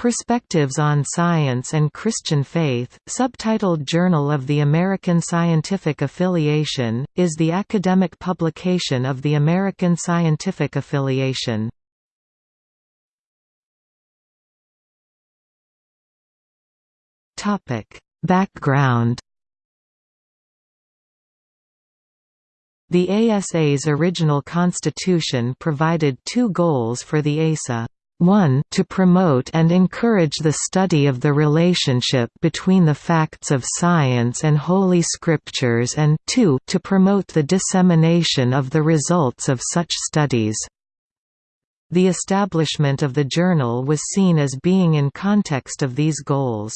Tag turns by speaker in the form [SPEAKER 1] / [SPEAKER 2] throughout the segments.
[SPEAKER 1] Perspectives on Science and Christian Faith, subtitled Journal of the American Scientific Affiliation, is the academic publication of the American Scientific Affiliation. Background The ASA's original constitution provided two goals for the ASA. 1 to promote and encourage the study of the relationship between the facts of science and Holy Scriptures and 2 to promote the dissemination of the results of such studies. The establishment of the journal was seen as being in context of these goals.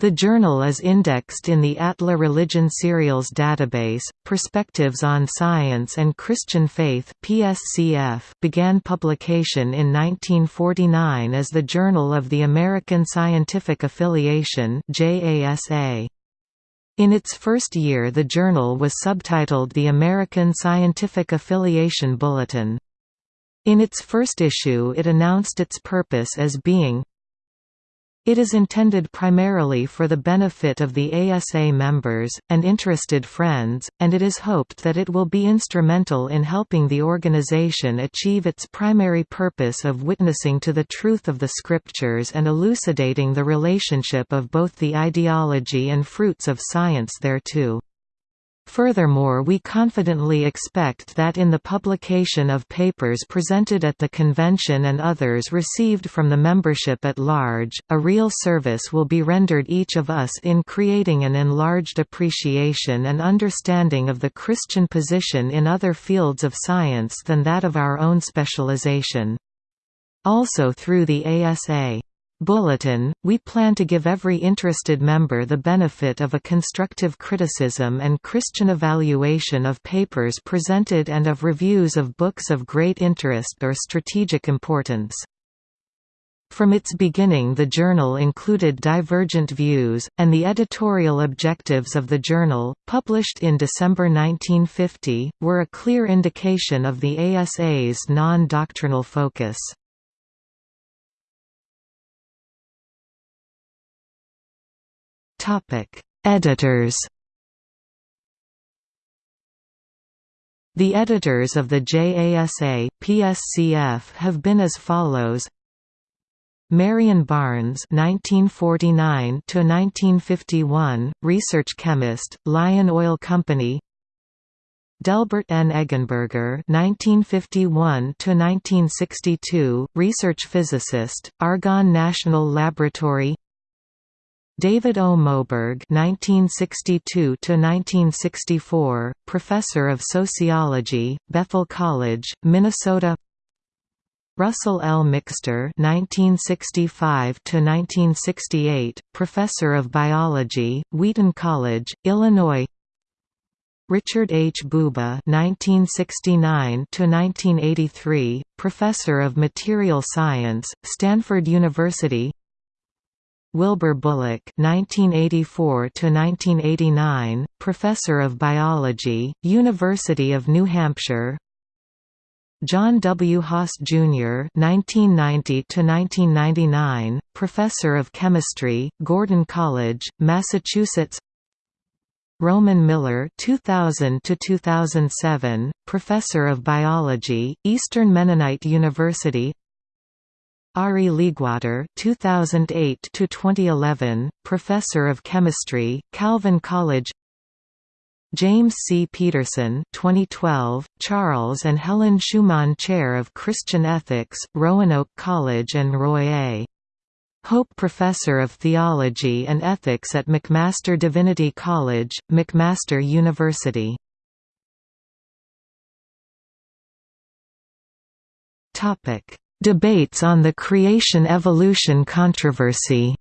[SPEAKER 1] The journal is indexed in the Atla Religion Serials database. Perspectives on Science and Christian Faith (PSCF) began publication in 1949 as the Journal of the American Scientific Affiliation (JASA). In its first year the journal was subtitled the American Scientific Affiliation Bulletin. In its first issue it announced its purpose as being it is intended primarily for the benefit of the ASA members, and interested friends, and it is hoped that it will be instrumental in helping the organization achieve its primary purpose of witnessing to the truth of the Scriptures and elucidating the relationship of both the ideology and fruits of science thereto. Furthermore we confidently expect that in the publication of papers presented at the convention and others received from the membership at large, a real service will be rendered each of us in creating an enlarged appreciation and understanding of the Christian position in other fields of science than that of our own specialization. Also through the ASA Bulletin, we plan to give every interested member the benefit of a constructive criticism and Christian evaluation of papers presented and of reviews of books of great interest or strategic importance. From its beginning the journal included divergent views, and the editorial objectives of the journal, published in December 1950, were a clear indication of the ASA's non-doctrinal focus. Topic: Editors. The editors of the JASA PSCF have been as follows: Marion Barnes (1949–1951), research chemist, Lion Oil Company. Delbert N. Eggenberger (1951–1962), research physicist, Argonne National Laboratory. David O. Moberg (1962–1964), professor of sociology, Bethel College, Minnesota. Russell L. Mixter (1965–1968), professor of biology, Wheaton College, Illinois. Richard H. Bube (1969–1983), professor of material science, Stanford University. Wilbur Bullock (1984–1989), professor of biology, University of New Hampshire. John W. Haas, Jr. (1990–1999), professor of chemistry, Gordon College, Massachusetts. Roman Miller 2000 to 2007 professor of biology, Eastern Mennonite University. Arie Leegwater (2008–2011), professor of chemistry, Calvin College. James C. Peterson 2012, Charles and Helen Schumann Chair of Christian Ethics, Roanoke College and Roy A. Hope Professor of Theology and Ethics at McMaster Divinity College, McMaster University. Topic Debates on the creation-evolution controversy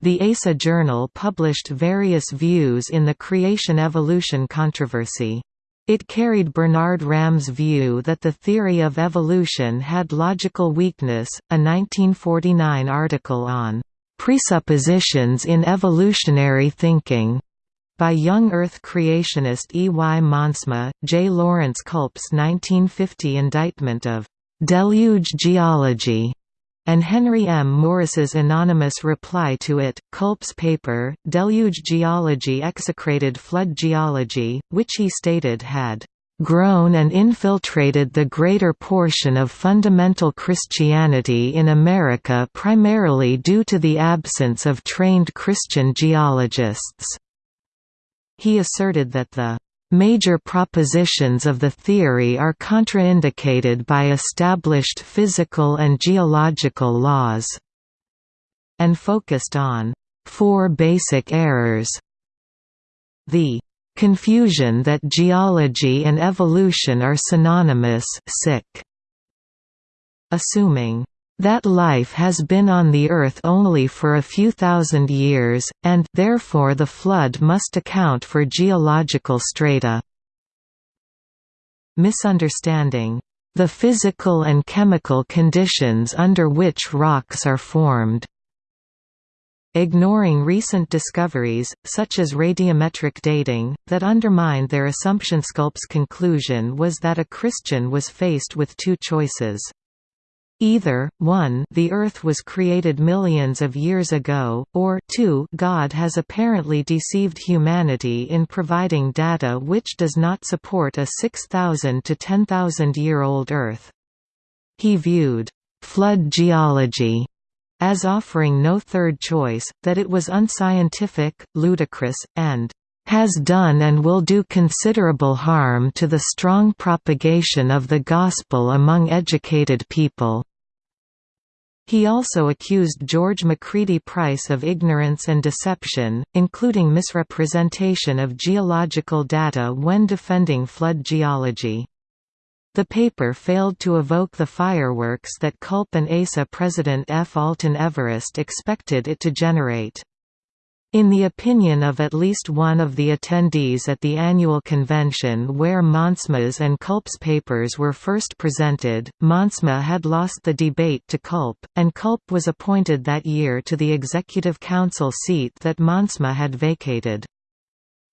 [SPEAKER 1] The ASA Journal published various views in the creation-evolution controversy. It carried Bernard Ramm's view that the theory of evolution had logical weakness, a 1949 article on "...presuppositions in evolutionary thinking", by young Earth creationist E. Y. Monsma, J. Laurence Kulp's 1950 indictment of "'Deluge Geology' and Henry M. Morris's anonymous reply to it, Kulp's paper, Deluge Geology Execrated Flood Geology, which he stated had grown and infiltrated the greater portion of fundamental Christianity in America primarily due to the absence of trained Christian geologists." He asserted that the Major propositions of the theory are contraindicated by established physical and geological laws, and focused on four basic errors. The confusion that geology and evolution are synonymous sick. Assuming that life has been on the Earth only for a few thousand years, and therefore the flood must account for geological strata. Misunderstanding the physical and chemical conditions under which rocks are formed. Ignoring recent discoveries, such as radiometric dating, that undermined their assumption. Kulp's conclusion was that a Christian was faced with two choices. Either, 1 the Earth was created millions of years ago, or 2 God has apparently deceived humanity in providing data which does not support a 6,000 to 10,000-year-old Earth. He viewed «flood geology» as offering no third choice, that it was unscientific, ludicrous, and has done and will do considerable harm to the strong propagation of the Gospel among educated people." He also accused George Macready Price of ignorance and deception, including misrepresentation of geological data when defending flood geology. The paper failed to evoke the fireworks that Kulp and ASA president F. Alton Everest expected it to generate. In the opinion of at least one of the attendees at the annual convention where Monsma's and Kulp's papers were first presented, Monsma had lost the debate to Kulp, and Kulp was appointed that year to the Executive Council seat that Monsma had vacated.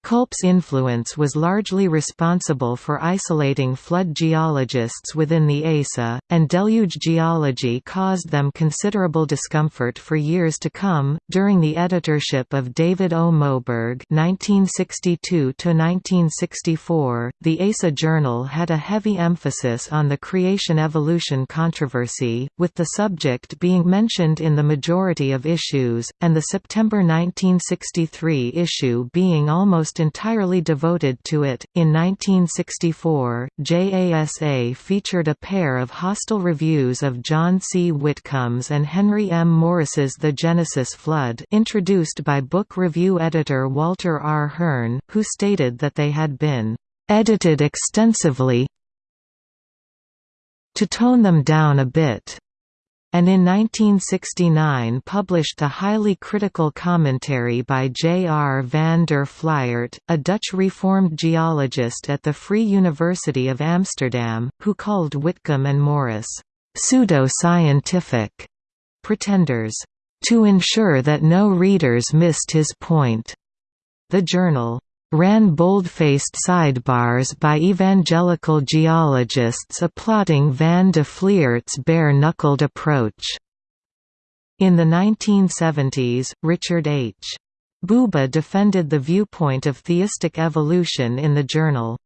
[SPEAKER 1] Kulp's influence was largely responsible for isolating flood geologists within the ASA, and deluge geology caused them considerable discomfort for years to come. During the editorship of David O. Moberg (1962–1964), the ASA Journal had a heavy emphasis on the creation-evolution controversy, with the subject being mentioned in the majority of issues, and the September 1963 issue being almost almost entirely devoted to it. In 1964, JASA featured a pair of hostile reviews of John C. Whitcomb's and Henry M. Morris's The Genesis Flood, introduced by book review editor Walter R. Hearn, who stated that they had been edited extensively to tone them down a bit and in 1969 published a highly critical commentary by J. R. van der Fliert, a Dutch Reformed geologist at the Free University of Amsterdam, who called Whitcomb and Morris, "...pseudo-scientific pretenders." To ensure that no readers missed his point. The journal ran bold-faced sidebars by evangelical geologists applauding van de Fliert's bare-knuckled approach. In the 1970s, Richard H. Bube defended the viewpoint of theistic evolution in the journal.